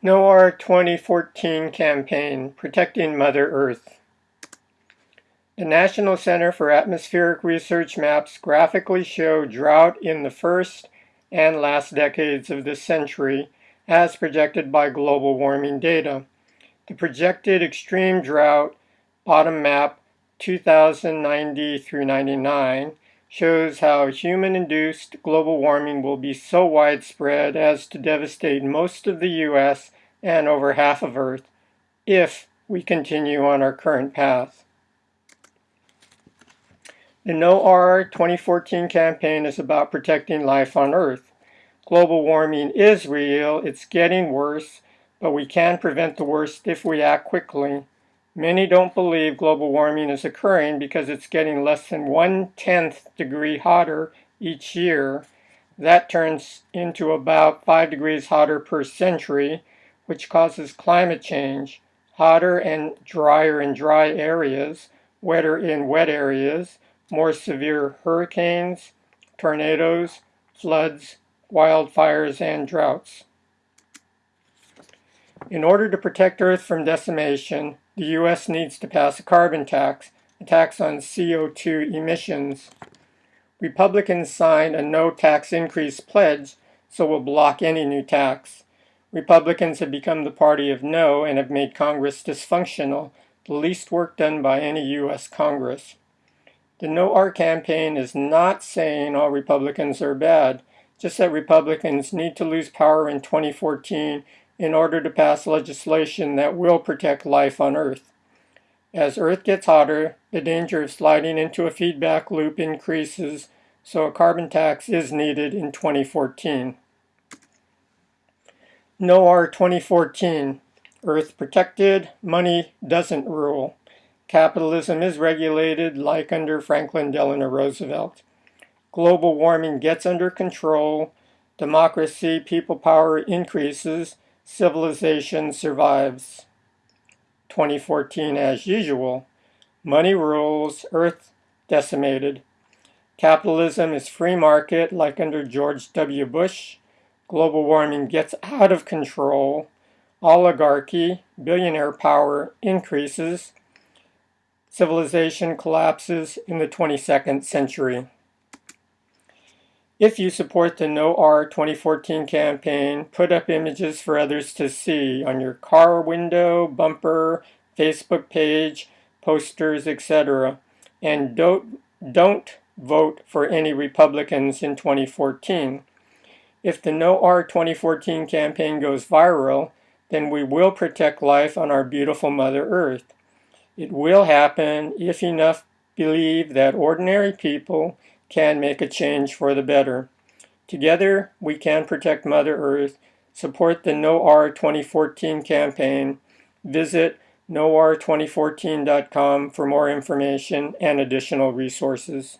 NOAR 2014 campaign, Protecting Mother Earth. The National Center for Atmospheric Research maps graphically show drought in the first and last decades of this century as projected by global warming data. The projected extreme drought, bottom map 2090 through 99, shows how human-induced global warming will be so widespread as to devastate most of the U.S. and over half of Earth if we continue on our current path. The NOAR 2014 campaign is about protecting life on Earth. Global warming is real, it's getting worse, but we can prevent the worst if we act quickly. Many don't believe global warming is occurring because it's getting less than one-tenth degree hotter each year. That turns into about 5 degrees hotter per century, which causes climate change, hotter and drier in dry areas, wetter in wet areas, more severe hurricanes, tornadoes, floods, wildfires, and droughts. In order to protect Earth from decimation, the U.S. needs to pass a carbon tax, a tax on CO2 emissions. Republicans signed a no tax increase pledge, so will block any new tax. Republicans have become the party of no and have made Congress dysfunctional, the least work done by any U.S. Congress. The NOAR campaign is not saying all Republicans are bad, just that Republicans need to lose power in 2014 in order to pass legislation that will protect life on Earth. As Earth gets hotter, the danger of sliding into a feedback loop increases, so a carbon tax is needed in 2014. NOAR 2014 Earth protected, money doesn't rule. Capitalism is regulated like under Franklin Delano Roosevelt. Global warming gets under control, democracy, people power increases, Civilization survives. 2014 as usual. Money rules, Earth decimated. Capitalism is free market like under George W. Bush. Global warming gets out of control. Oligarchy, billionaire power increases. Civilization collapses in the 22nd century. If you support the NOAR 2014 campaign, put up images for others to see on your car window, bumper, Facebook page, posters, etc. And don't, don't vote for any Republicans in 2014. If the NOAR 2014 campaign goes viral, then we will protect life on our beautiful Mother Earth. It will happen if enough believe that ordinary people can make a change for the better. Together, we can protect Mother Earth, support the NOAR 2014 campaign, visit noar2014.com for more information and additional resources.